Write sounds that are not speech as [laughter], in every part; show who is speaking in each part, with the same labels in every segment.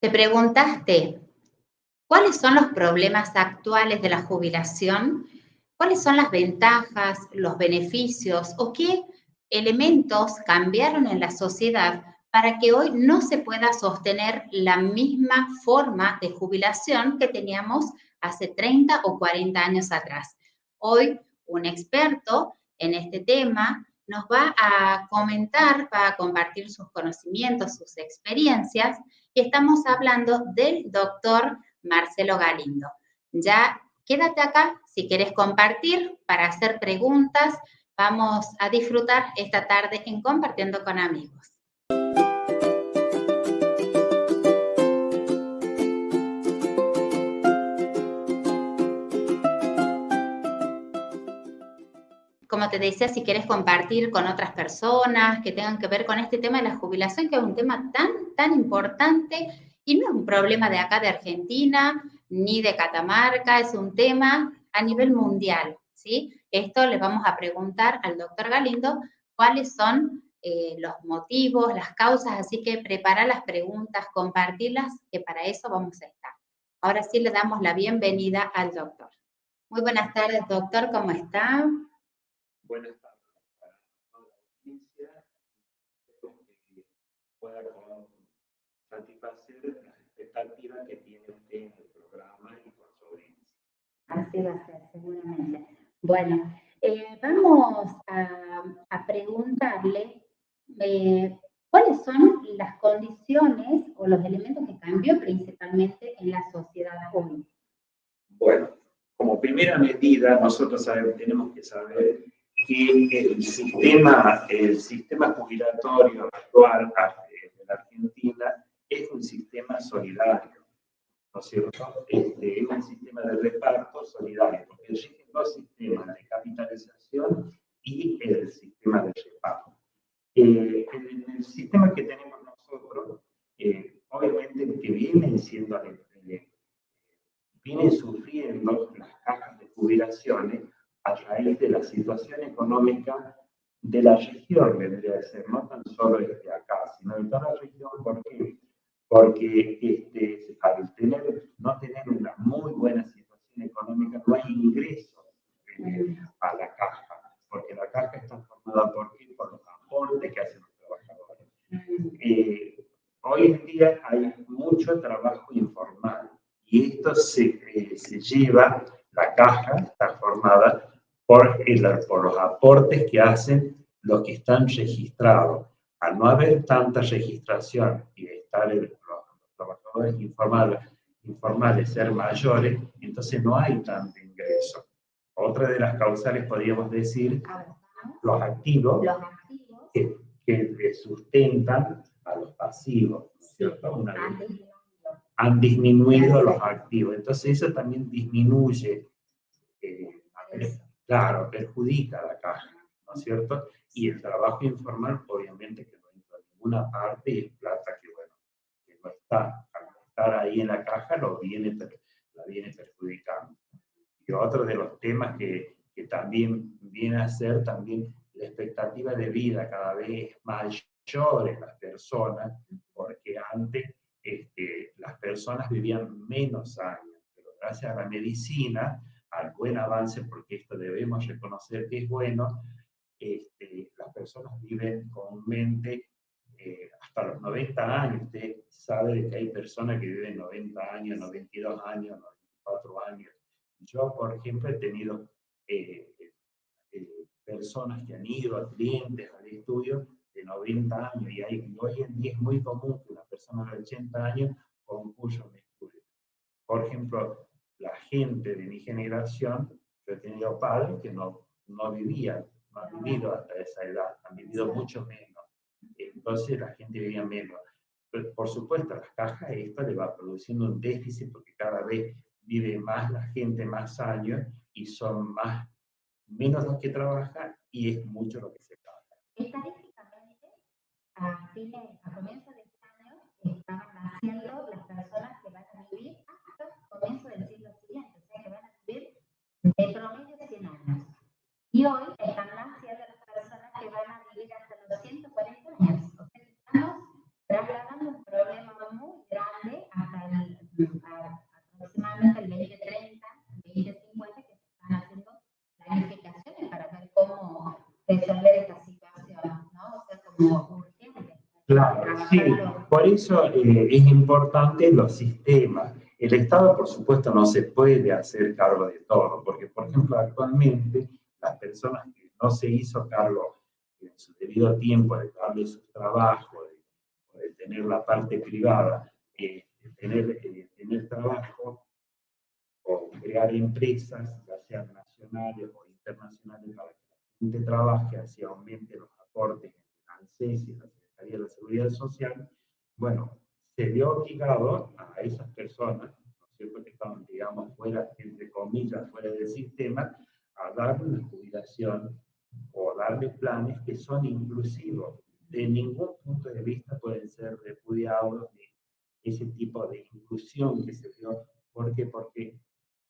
Speaker 1: ¿Te preguntaste cuáles son los problemas actuales de la jubilación? ¿Cuáles son las ventajas, los beneficios o qué elementos cambiaron en la sociedad para que hoy no se pueda sostener la misma forma de jubilación que teníamos hace 30 o 40 años atrás? Hoy un experto en este tema nos va a comentar, va a compartir sus conocimientos, sus experiencias, y estamos hablando del doctor Marcelo Galindo. Ya quédate acá si quieres compartir para hacer preguntas. Vamos a disfrutar esta tarde en Compartiendo con Amigos. Como te decía, si quieres compartir con otras personas que tengan que ver con este tema de la jubilación, que es un tema tan, tan importante y no es un problema de acá de Argentina ni de Catamarca, es un tema a nivel mundial, ¿sí? Esto le vamos a preguntar al doctor Galindo cuáles son eh, los motivos, las causas, así que prepara las preguntas, compartirlas, que para eso vamos a estar. Ahora sí le damos la bienvenida al doctor. Muy buenas tardes, doctor, ¿cómo está?
Speaker 2: Buenas tardes para toda la audiencia. Espero que pueda satisfacer las expectativas que tiene usted en el programa y por su audiencia.
Speaker 1: Así va a ser, seguramente. Bueno, eh, vamos a, a preguntarle eh, cuáles son las condiciones o los elementos que cambió principalmente en la sociedad hoy.
Speaker 2: Bueno, como primera medida, nosotros tenemos que saber que el sistema, el sistema jubilatorio actual de la Argentina es un sistema solidario, ¿no es cierto? Este, es un sistema de reparto solidario, porque existen dos sistemas, de capitalización y el sistema de reparto. Eh, en el sistema que tenemos nosotros, eh, obviamente que vienen siendo, eh, vienen sufriendo las cajas de jubilaciones a raíz de la situación económica de la región, debería de ser, no tan solo de acá, sino de toda la región. ¿Por qué? Porque este, al tener, no tener una muy buena situación económica, no hay ingresos eh, a la caja, porque la caja está formada por, ¿qué? por los aportes que hacen los trabajadores. Eh, hoy en día hay mucho trabajo informal y esto se, eh, se lleva, la caja está formada por, por los aportes que hacen los que están registrados. Al no haber tanta registración y estar los, trabajadores informales, informales ser mayores, entonces no hay tanto ingreso. Otra de las causales podríamos decir los activos, Que, que, sustentan a los pasivos, ¿cierto? Una han disminuido los activos. Entonces eso también disminuye eh, claro, perjudica a la caja, ¿no es cierto? Y el trabajo informal, obviamente, que no entra a ninguna parte y es plata que, bueno, que no está, al estar ahí en la caja, lo viene, la viene perjudicando. Y otro de los temas que, que también viene a ser también la expectativa de vida cada vez mayor en las personas, porque antes este, las personas vivían menos años, pero gracias a la medicina al buen avance, porque esto debemos reconocer que es bueno, este, las personas viven comúnmente eh, hasta los 90 años. Usted sabe que hay personas que viven 90 años, 92 años, 94 años. Yo, por ejemplo, he tenido eh, eh, personas que han ido a clientes al estudio de 90 años y, hay, hoy en día es muy común que una persona de 80 años concluya un estudio. Por ejemplo, la gente de mi generación, yo he tenido padres que no, no vivían, no han vivido hasta esa edad, han vivido mucho menos. Entonces la gente vivía menos. por supuesto, las cajas esta le va produciendo un déficit porque cada vez vive más la gente más años y son más, menos los que trabajan y es mucho lo que se paga.
Speaker 1: Estadísticamente, a, fines, a comienzos de este año, estaban naciendo las personas que van a vivir hasta comienzos del de promedio 100 años. Y hoy están naciendo las personas que van a vivir hasta los 140 años. O sea, estamos trasladando un problema muy grande a aproximadamente el 2030, 2050, que se están haciendo planificaciones para ver cómo resolver esta situación, ¿no? O sea, como urgente.
Speaker 2: Claro, sí, por eso eh, es importante los sistemas. El Estado, por supuesto, no se puede hacer cargo de todo, porque, por ejemplo, actualmente las personas que no se hizo cargo en su debido tiempo de darle su trabajo, de, de tener la parte privada, eh, de tener, eh, tener trabajo o crear empresas, ya sean nacionales o internacionales, para que la gente trabaje, así aumente los aportes en ANSES y la Secretaría de la Seguridad Social, bueno, se vio obligado a esas personas, ¿no es cierto?, que estaban, digamos, fuera, entre comillas, fuera del sistema, a darle una jubilación o darle planes que son inclusivos. De ningún punto de vista pueden ser repudiados ni ese tipo de inclusión que se dio. ¿Por qué? Porque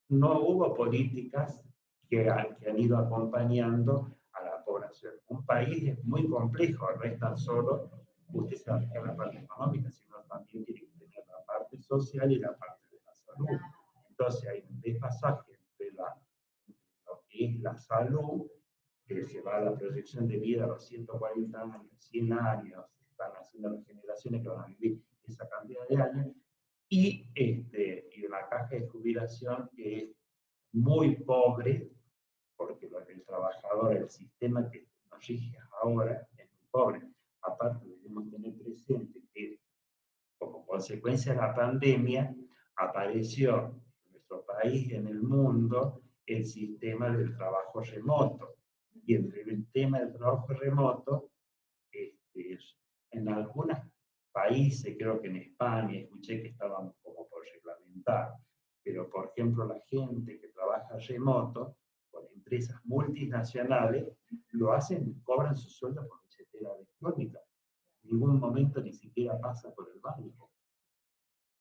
Speaker 2: no hubo políticas que, que han ido acompañando a la población. Un país es muy complejo, no es tan solo usted se va a la parte económica, sino también tiene que tener la parte social y la parte de la salud. Entonces hay un despasaje entre, la, lo que es la salud, que se va a la proyección de vida a los 140 años, 100 años, están haciendo las generaciones que van a vivir esa cantidad de años, y, este, y la caja de jubilación que es muy pobre, porque el trabajador, el sistema que nos rige ahora es muy pobre. Aparte debemos tener presente que como consecuencia de la pandemia, apareció en nuestro país y en el mundo el sistema del trabajo remoto. Y entre el tema del trabajo remoto, este, en algunos países, creo que en España, escuché que estaban como por reglamentar, pero por ejemplo la gente que trabaja remoto, con empresas multinacionales, lo hacen, cobran su sueldo por billetera electrónica ningún momento ni siquiera pasa por el banco.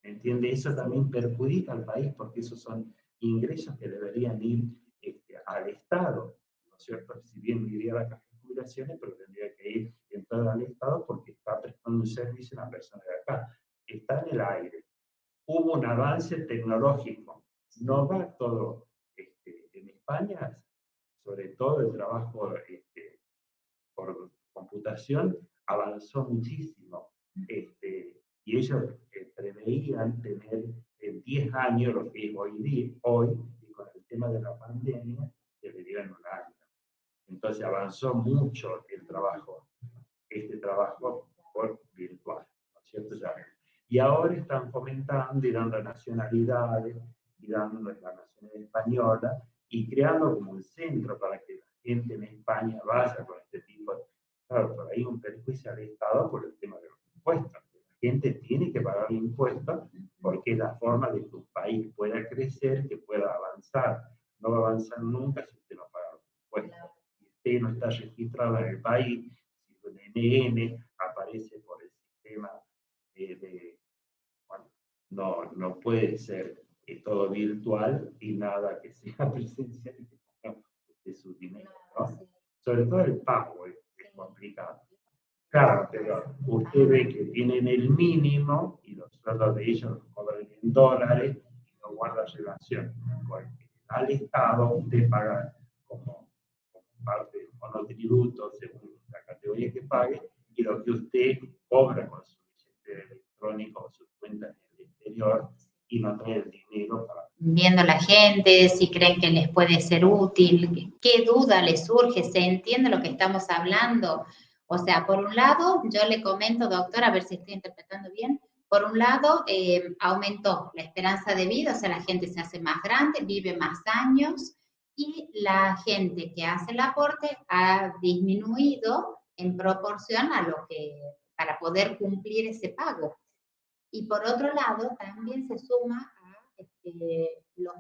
Speaker 2: ¿Entiende? Eso también perjudica al país porque esos son ingresos que deberían ir este, al Estado, ¿no es cierto? Si bien iría a la caja de jubilaciones, pero tendría que ir entrar al Estado porque está prestando un servicio a una persona de acá. Está en el aire. Hubo un avance tecnológico. No va todo este, en España, sobre todo el trabajo este, por computación, avanzó muchísimo. Este, y ellos eh, preveían tener en 10 años lo que es hoy, día, hoy, y con el tema de la pandemia, deberían un año. Entonces avanzó mucho el trabajo, este trabajo por virtual, ¿no es cierto? Ya. Y ahora están fomentando y dando nacionalidades, y dando la nacionalidad española, y creando como un centro para que la gente en España vaya con Claro, pero hay un perjuicio al Estado por el tema de los impuestos. La gente tiene que pagar impuestos porque es la forma de que un país pueda crecer, que pueda avanzar. No va a avanzar nunca si usted no paga los impuestos. Si usted no está registrado en el país, si su NN aparece por el sistema de, bueno, no, no puede ser eh, todo virtual y nada que sea [laughs] presencial de su dinero. Sobre todo el pago. Eh complicado. Claro, pero usted ve que tienen el mínimo y los sueldos de ellos los cobran en dólares y no guarda relación. Porque al Estado usted paga como, parte del monotributo según la categoría que pague y lo que usted cobra con su billete electrónico o su cuenta en el exterior y no trae el dinero para...
Speaker 1: Viendo la gente, si creen que les puede ser útil, qué duda les surge, se entiende lo que estamos hablando. O sea, por un lado, yo le comento, doctor, a ver si estoy interpretando bien, por un lado, eh, aumentó la esperanza de vida, o sea, la gente se hace más grande, vive más años y la gente que hace el aporte ha disminuido en proporción a lo que, para poder cumplir ese pago. Y por otro lado, también se suma a este, los,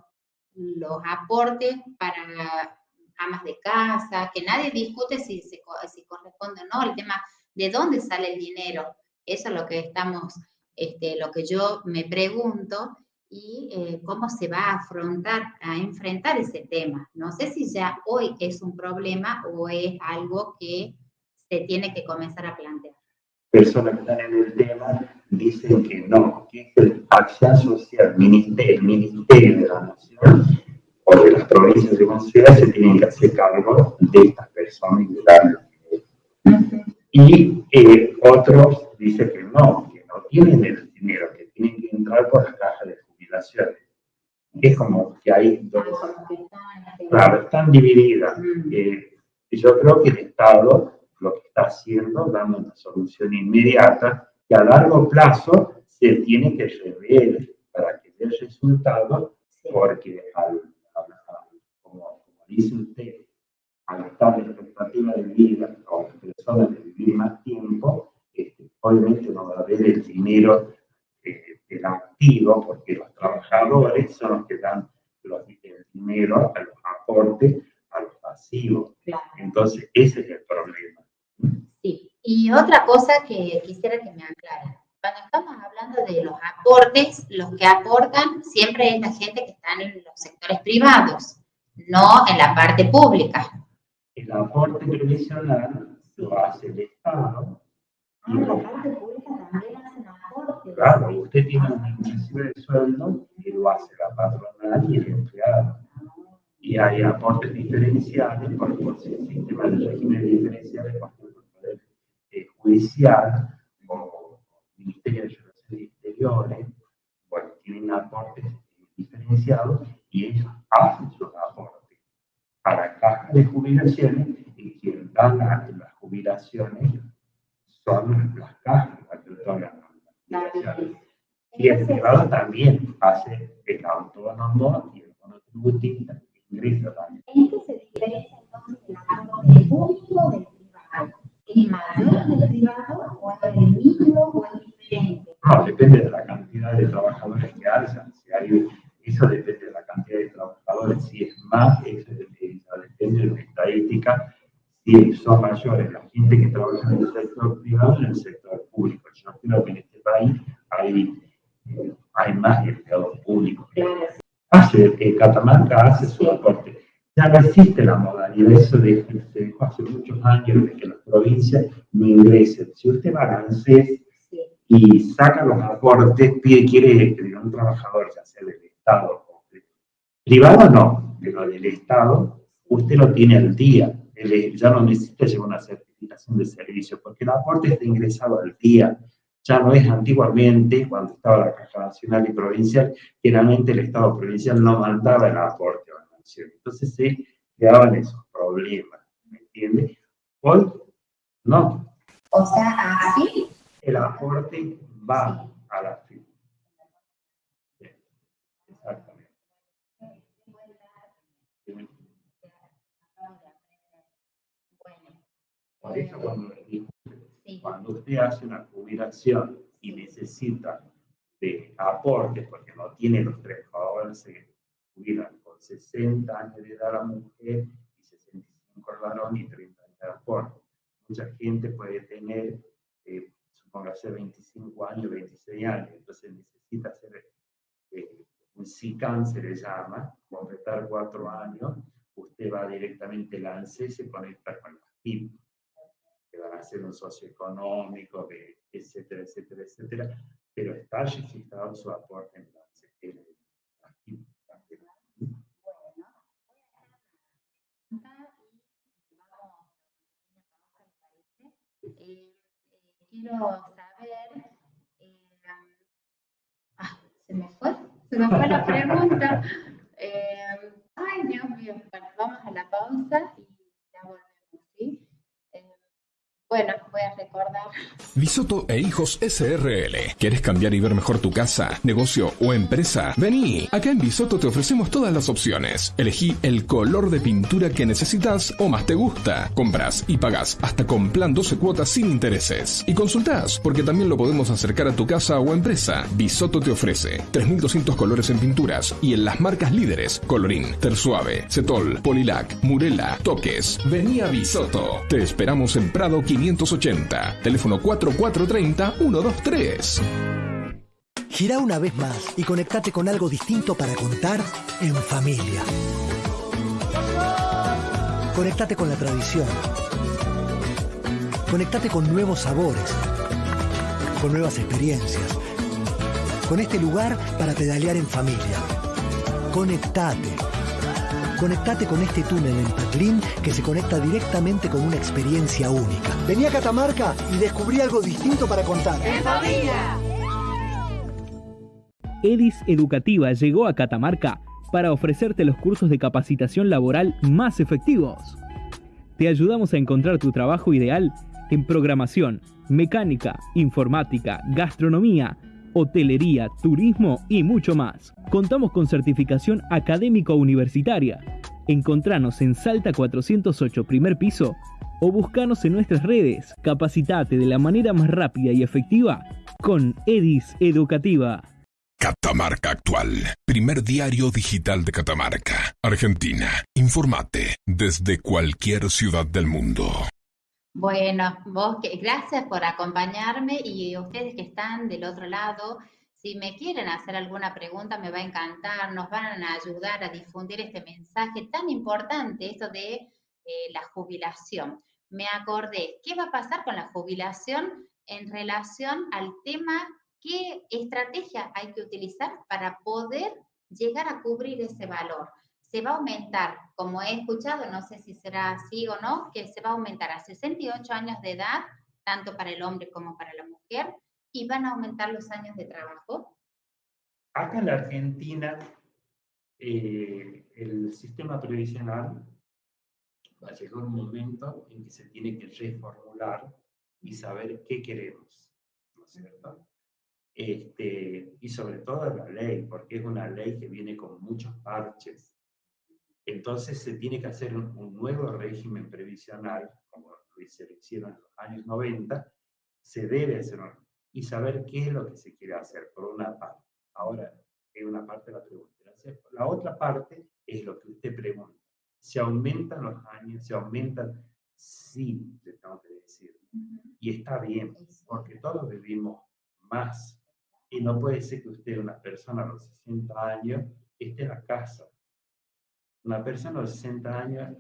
Speaker 1: los, aportes para amas de casa, que nadie discute si, si corresponde o no, el tema de dónde sale el dinero. Eso es lo que estamos, este, lo que yo me pregunto y eh, cómo se va a afrontar, a enfrentar ese tema. No sé si ya hoy es un problema o es algo que se tiene que comenzar a plantear.
Speaker 2: Personas que están en el tema dicen que no, que es el acción social, el Ministerio de la Nación o de las provincias de Aires se tienen que hacer cargo de estas personas y de darles. Y eh, otros dicen que no, que no tienen el dinero, que tienen que entrar por las cajas de jubilaciones. Es como que hay dos. Claro, están divididas. Eh, y yo creo que el Estado lo que está haciendo, dando una solución inmediata, que a largo plazo se tiene que rever para que dé resultado, porque al, como, dice usted, al estar la expectativa de vida o las personas de vivir más tiempo, este, obviamente no va a haber el dinero eh, del activo, porque los trabajadores son los que dan los, el dinero a los aportes a los pasivos. Entonces, ese es el problema.
Speaker 1: Sí, y otra cosa que quisiera que me aclare. Cuando estamos hablando de los aportes, los que aportan siempre es la gente que está en los sectores privados, no en la parte pública.
Speaker 2: El aporte previsional lo hace el Estado.
Speaker 1: Ah, la parte pública también hace aporte.
Speaker 2: Claro, usted tiene un índice de sueldo y lo hace la patronal y el empleado. Y hay aportes diferenciales, por, por el sistema de régimen diferenciales, por ejemplo, el Poder eh, Judicial o Ministerio de Relaciones Exteriores, bueno, tienen aportes diferenciados y ellos hacen sus aportes a la caja de jubilaciones y quien dan las, las jubilaciones son las cajas las que otorgan las jubilaciones. Y el privado también hace el autónomo y el monotributista ingresa también.
Speaker 1: ¿En qué se diferencia entonces el aporte público del privado? ¿Es mayor del privado o es el o diferente?
Speaker 2: No, depende de la cantidad de trabajadores que alzan. Si hay, eso depende de la cantidad de trabajadores. Si es más, eso depende, depende de la estadística. Si son mayores la gente que trabaja en el sector privado en el sector público. Yo creo que en este país hay, eh, hay más empleados públicos. Hace, eh, Catamarca hace su aporte. Ya no existe la modalidad, eso de, se dejó hace muchos años de que las provincias no ingresen. Si usted va a ANSES y saca los aportes, pide, quiere que un trabajador, ya sea del Estado o privado, no, pero del Estado, usted lo tiene al día. ya no necesita llevar una certificación de servicio, porque el aporte está ingresado al día. Ya no es antiguamente, cuando estaba la Caja Nacional y Provincial, generalmente el Estado provincial no mandaba el aporte a la nación. Entonces se creaban esos problemas, ¿me entiende? Hoy, no.
Speaker 1: O sea, así.
Speaker 2: El aporte va a la firma. Exactamente. Por eso cuando cuando usted hace una jubilación y necesita de aportes, porque no tiene los tres, ahora se jubilan con 60 años de edad la mujer y 65 el varón y 30 años de aporte. Mucha gente puede tener, eh, supongo, hace 25 años, 26 años, entonces necesita hacer eh, un SICAN, se le llama, completar cuatro años, usted va directamente al ANSE y se conecta con la PIB que van a ser un socioeconómico, etcétera, etcétera, etcétera, pero está registrado su aporte en la aquí
Speaker 1: Bueno, voy a hacer una pregunta y vamos a una pequeña pausa, ¿me parece? Eh, eh, quiero saber, eh, ah, se me fue, se me fue la pregunta. Eh, ay, Dios mío, bueno, vamos a la pausa y ya volvemos, ¿sí? Bueno, voy a recordar.
Speaker 3: Bisoto e Hijos SRL. ¿Quieres cambiar y ver mejor tu casa, negocio o empresa? Vení. Acá en Bisoto te ofrecemos todas las opciones. Elegí el color de pintura que necesitas o más te gusta. Compras y pagas hasta con plan 12 cuotas sin intereses. Y consultás, porque también lo podemos acercar a tu casa o empresa. Bisoto te ofrece 3200 colores en pinturas y en las marcas líderes: Colorín, Tersuave, Cetol, Polilac, Murela, Toques. Vení a Bisoto. Te esperamos en Prado 15 580. Teléfono 4430-123.
Speaker 4: Gira una vez más y conectate con algo distinto para contar en familia. Conectate con la tradición. Conectate con nuevos sabores. con nuevas experiencias, con este lugar para pedalear en familia. Conectate. Conectate con este túnel en Patlín que se conecta directamente con una experiencia única. Vení a Catamarca y descubrí algo distinto para contar. ¡En familia!
Speaker 5: EDIS Educativa llegó a Catamarca para ofrecerte los cursos de capacitación laboral más efectivos. Te ayudamos a encontrar tu trabajo ideal en programación, mecánica, informática, gastronomía, hotelería, turismo y mucho más. Contamos con certificación académico universitaria. Encontranos en Salta 408 primer piso o buscanos en nuestras redes. Capacitate de la manera más rápida y efectiva con EDIS Educativa.
Speaker 3: Catamarca Actual, primer diario digital de Catamarca, Argentina. Informate desde cualquier ciudad del mundo.
Speaker 1: Bueno, vos, gracias por acompañarme y ustedes que están del otro lado, si me quieren hacer alguna pregunta, me va a encantar, nos van a ayudar a difundir este mensaje tan importante, esto de eh, la jubilación. Me acordé, ¿qué va a pasar con la jubilación en relación al tema qué estrategia hay que utilizar para poder llegar a cubrir ese valor. Se va a aumentar, como he escuchado, no sé si será así o no, que se va a aumentar a 68 años de edad, tanto para el hombre como para la mujer, y van a aumentar los años de trabajo.
Speaker 2: Acá en la Argentina, eh, el sistema previsional va a llegar un momento en que se tiene que reformular y saber qué queremos, ¿no es cierto? este, y sobre todo la ley, porque es una ley que viene con muchos parches. Entonces se tiene que hacer un, nuevo régimen previsional, como se hicieron en los años 90, se debe hacer y saber qué es lo que se quiere hacer, por una parte. Ahora, es una parte de la pregunta. La otra parte es lo que usted pregunta. ¿Se aumentan los años? ¿Se aumentan? Sí, le tengo que decir. Y está bien, porque todos vivimos más y no puede ser que usted, una persona a los 60 años, esté en la casa. Una persona los 60 años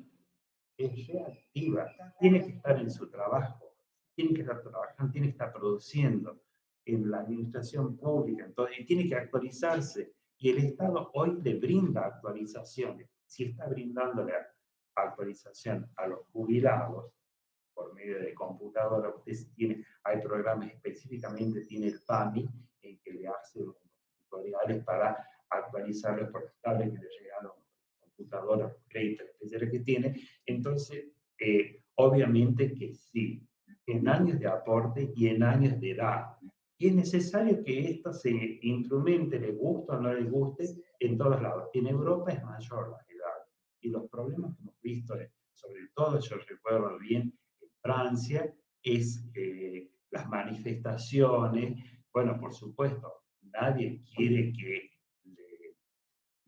Speaker 2: es reactiva, tiene que estar en su trabajo, tiene que estar trabajando, tiene que estar produciendo en la administración pública, entonces, y tiene que actualizarse. Y el Estado hoy le brinda actualizaciones. Si está brindándole actualización a los jubilados por medio de computadora, usted tiene, hay programas específicamente, tiene el PAMI, en que le hace tutoriales para actualizar los portales que le llegan a los computadoras, créditos especiales que tiene. Entonces, eh, obviamente que sí, en años de aporte y en años de edad. Y es necesario que esto se instrumente, le guste o no le guste, en todos lados. En Europa es mayor la edad. Y los problemas que hemos visto, sobre todo, yo recuerdo bien, en Francia, es eh, las manifestaciones, bueno, por supuesto, nadie quiere que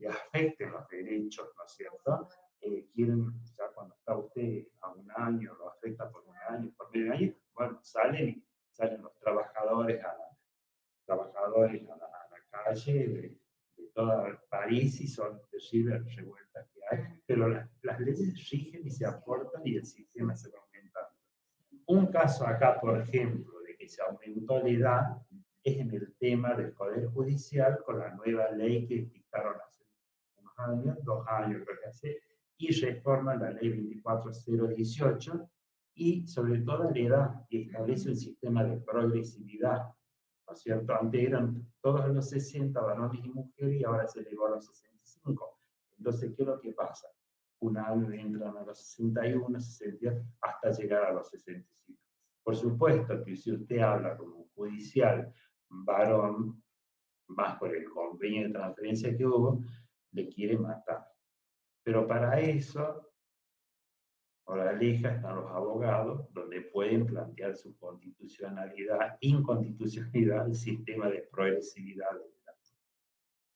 Speaker 2: le, afecten los derechos, ¿no es cierto? Eh, quieren, ya cuando está usted a un año, lo afecta por un año, por medio año, bueno, salen, salen los trabajadores a, trabajadores a la, calle de, toda París y son terribles revueltas que hay, pero las, leyes rigen y se aportan y el sistema se va aumentando. Un caso acá, por ejemplo, de que se aumentó la edad es en el tema del Poder Judicial con la nueva ley que dictaron hace dos años creo que hace, y reforman la ley 24018 y sobre todo la edad y establece un sistema de progresividad. ¿No es cierto? Antes eran todos los 60 varones y mujeres y ahora se elevó a los 65. Entonces, ¿qué es lo que pasa? Un año entran a los 61, 60, hasta llegar a los 65. Por supuesto que si usted habla como un judicial varón, más por el convenio de transferencia que hubo, le quiere matar. Pero para eso, leja están los abogados, donde pueden plantear su constitucionalidad, inconstitucionalidad del sistema de progresividad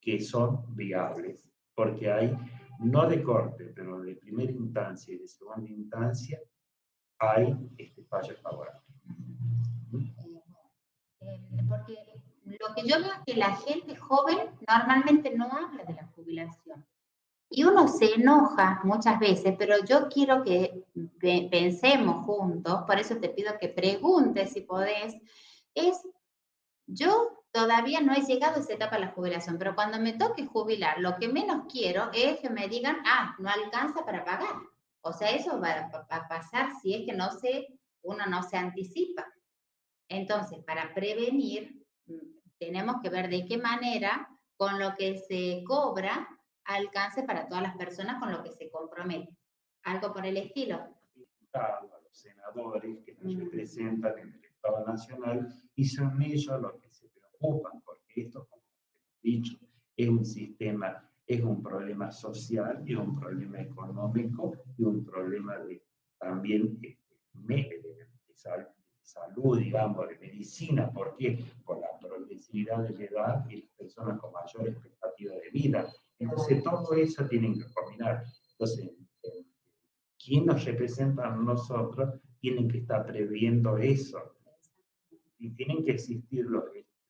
Speaker 2: que son viables, porque hay, no de corte, pero de primera instancia y de segunda instancia, hay este fallo favorable.
Speaker 1: Em, porque lo que yo veo es que la gente joven normalmente no habla de la jubilación. Y uno se enoja muchas veces, pero yo quiero que pensemos juntos, por eso te pido que preguntes si podés, es yo todavía no he llegado a esa etapa de la jubilación, pero cuando me toque jubilar, lo que menos quiero es que me digan, ah, no alcanza para pagar. O sea, eso va a pasar si es que no se, uno no se anticipa. Entonces, para prevenir, mm, tenemos que ver de qué manera con lo que se cobra alcance para todas las personas con lo que se compromete. Algo por el estilo.
Speaker 2: A los senadores que nos representan en el Estado Nacional y son ellos los que se preocupan, porque esto, como hemos dicho, es un sistema, es un problema social, es un problema económico y un problema de, también de, de, salud, digamos, de medicina. ¿Por qué? Por la progresividad de la edad y las personas con mayor expectativa de vida. Entonces, todo eso tienen que combinar. Entonces, quien nos representa a nosotros tienen que estar previendo eso. Y tienen que existir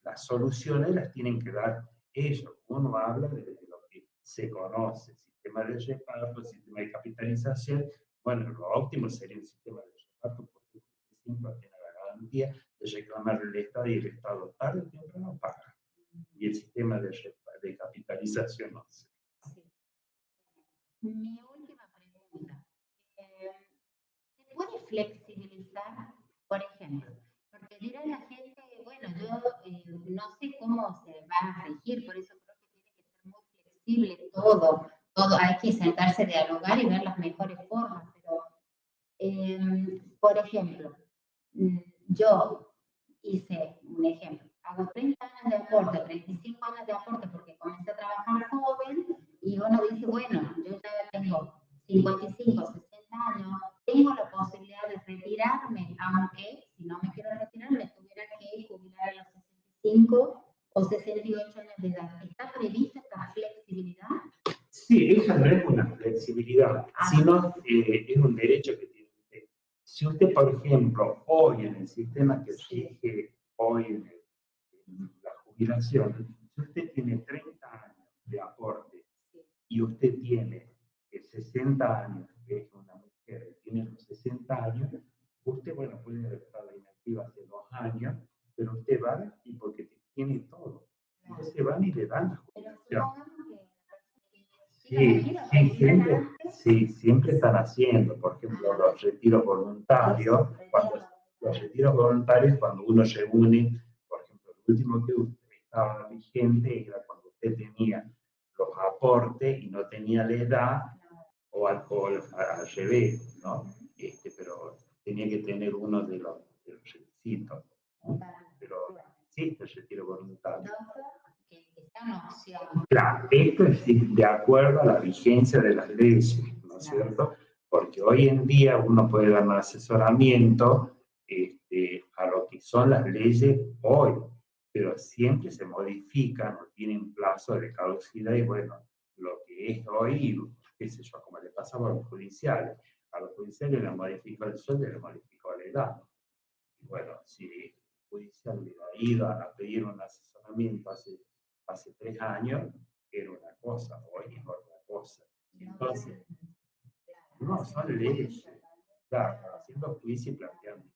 Speaker 2: las soluciones, las tienen que dar ellos. Uno habla de, lo que se conoce, sistema de reparto, sistema de capitalización. Bueno, lo óptimo sería un sistema de reparto porque siempre garantía de reclamar el Estado y el Estado tarde o temprano paga. Y el sistema de, de capitalización no sé.
Speaker 1: Mi última pregunta. Eh, ¿Se puede flexibilizar, por ejemplo? Porque dirá la gente, bueno, yo eh, no sé cómo se va a regir, por eso creo que tiene que ser muy flexible todo, todo, hay que sentarse a dialogar y ver las mejores formas, pero, eh, por ejemplo, mm, yo
Speaker 2: en sistema que rige hoy en, la jubilación, si usted tiene 30 años de aporte y usted tiene 60 años, que es una mujer que tiene los 60 años, usted, bueno, puede estado inactiva hace dos años, pero usted va y porque tiene todo. Entonces van y le dan la jubilación. Sí, sí, siempre, sí, siempre están haciendo, por ejemplo, los retiros voluntarios, voluntarios, cuando uno se une, por ejemplo, el último que estaba vigente era cuando usted tenía los aportes y no tenía la edad o alcohol al revés, ¿no? Este, pero tenía que tener uno de los, requisitos. Pero sí, el retiro voluntario. Claro, esto es de acuerdo a la vigencia de las leyes, ¿no es cierto? Porque hoy en día uno puede dar un asesoramiento que son las leyes hoy, pero siempre se modifican o tienen plazo de caducidad y bueno, lo que es hoy, qué sé yo, como le pasaba a los judiciales. A los judiciales le modificó el sueldo y le modificó la edad. Y bueno, si el judicial hubiera ido a pedir un asesoramiento hace, hace tres años, era una cosa, hoy es otra cosa. Entonces, no, son leyes. Claro, haciendo juicio y planteando.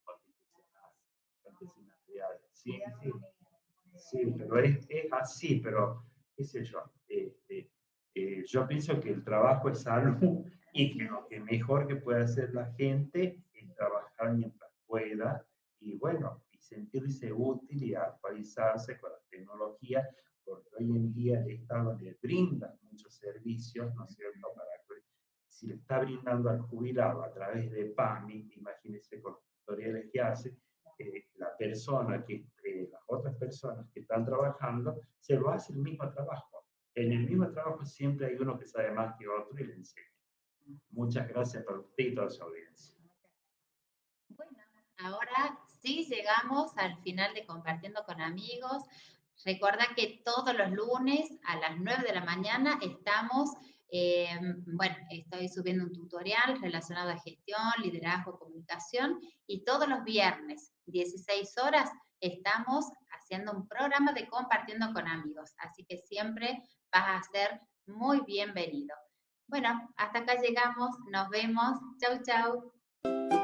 Speaker 2: Sí, sí. Sí, pero es, es así, pero qué sé yo. Este, eh, yo pienso que el trabajo es algo [laughs] y que lo que mejor que puede hacer la gente es trabajar mientras pueda y bueno, y sentirse útil y actualizarse con la tecnología, porque hoy en día el Estado le brinda muchos servicios, ¿no es cierto?, para que si le está brindando al jubilado a través de PAMI, imagínense con los tutoriales que hace, la persona que, eh, las otras personas que están trabajando, se lo hace el mismo trabajo. En el mismo trabajo siempre hay uno que sabe más que otro y le enseña. Muchas gracias por usted y toda su audiencia.
Speaker 1: Bueno, ahora sí llegamos al final de Compartiendo con Amigos. Recuerda que todos los lunes a las 9 de la mañana estamos eh, bueno, estoy subiendo un tutorial relacionado a gestión, liderazgo, comunicación y todos los viernes, 16 horas, estamos haciendo un programa de compartiendo con amigos. Así que siempre vas a ser muy bienvenido. Bueno, hasta acá llegamos. Nos vemos. Chau, chau.